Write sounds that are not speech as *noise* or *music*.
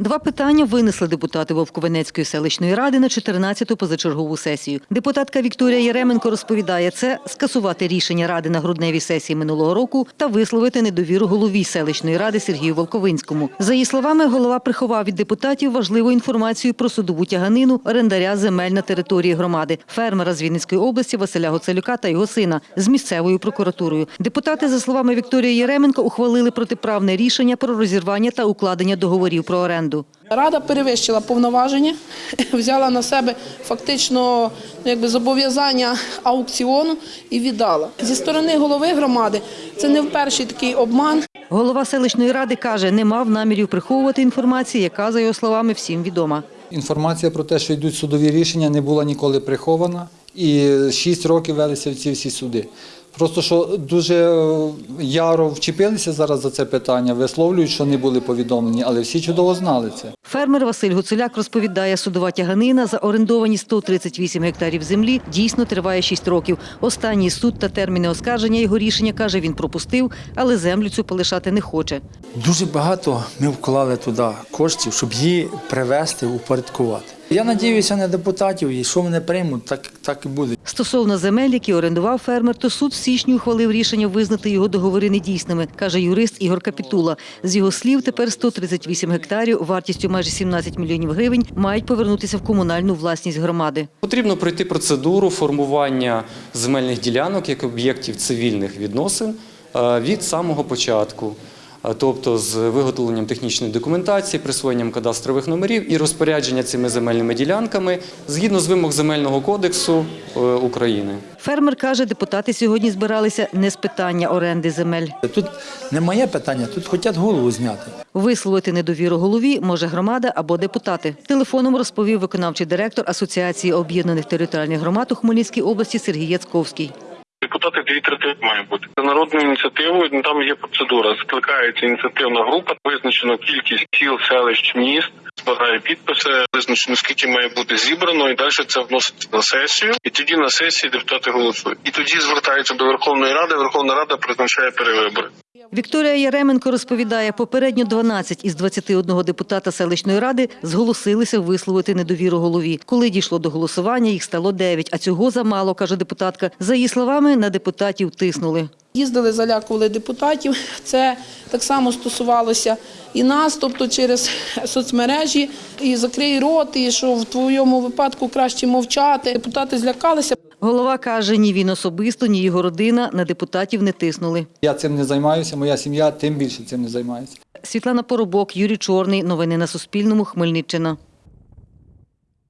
Два питання винесли депутати Вовковенецької селищної ради на 14-ту позачергову сесію. Депутатка Вікторія Яременко розповідає, це скасувати рішення ради на грудневій сесії минулого року та висловити недовіру голові селищної ради Сергію Волковинському. За її словами, голова приховав від депутатів важливу інформацію про судову тяганину орендаря земель на території громади, фермера з Вінницької області Василя Гоцелюка та його сина з місцевою прокуратурою. Депутати, за словами Вікторії Яременко, ухвалили протиправне рішення про розірвання та укладення договорів про оренду. Рада перевищила повноваження, *laughs* взяла на себе фактично якби, зобов'язання аукціону і віддала. Зі сторони голови громади це не вперше такий обман. Голова селищної ради каже, не мав намірів приховувати інформацію, яка, за його словами, всім відома. Інформація про те, що йдуть судові рішення, не була ніколи прихована. І шість років велися ці всі суди. Просто що дуже е, яро вчепилися зараз за це питання, висловлюють, що не були повідомлені, але всі чудово знали це. Фермер Василь Гуцуляк розповідає, судова тяганина за орендовані 138 гектарів землі дійсно триває 6 років. Останній суд та терміни оскарження його рішення, каже, він пропустив, але землю цю полишати не хоче. Дуже багато ми вклали туди коштів, щоб її привести, упорядкувати. Я надіюся на депутатів, і що вони приймуть, так, так і буде. Стосовно земель, які орендував фермер, то суд в січні ухвалив рішення визнати його договори недійсними, каже юрист Ігор Капітула. З його слів, тепер 138 гектарів вартістю майже 17 мільйонів гривень мають повернутися в комунальну власність громади. Потрібно пройти процедуру формування земельних ділянок як об'єктів цивільних відносин е, від самого початку. Е, Тобто з виготовленням технічної документації, присвоєнням кадастрових номерів і розпорядження цими земельними ділянками згідно з вимог Земельного кодексу е, України. Фермер каже, депутати сьогодні збиралися не з питання оренди земель. Тут не моє питання, тут хочуть голову зняти. Висловити недовіру голові може громада або депутати. Телефоном розповів виконавчий директор Асоціації об'єднаних територіальних громад у Хмельницькій області Сергій Яцковський. Депутати дві третини має бути народною ініціативою. ну, Там є процедура. Скликається ініціативна група, визначено кількість сіл, селищ, міст, збирає підписи, визначено скільки має бути зібрано, і далі це вноситься на сесію. І тоді на сесії депутати голосують. І тоді звертаються до Верховної Ради. Верховна Рада призначає перевибори. Вікторія Яременко розповідає, попередньо 12 із 21 депутата селищної ради зголосилися висловити недовіру голові. Коли дійшло до голосування, їх стало 9, а цього замало, каже депутатка. За її словами, на депутатів тиснули. Їздили, залякували депутатів. Це так само стосувалося і нас, тобто через соцмережі, і закрий рот, і що в твоєму випадку краще мовчати. Депутати злякалися. Голова каже, ні він особисто, ні його родина на депутатів не тиснули. Я цим не займаюся, моя сім'я тим більше цим не займається. Світлана Поробок, Юрій Чорний. Новини на Суспільному. Хмельниччина.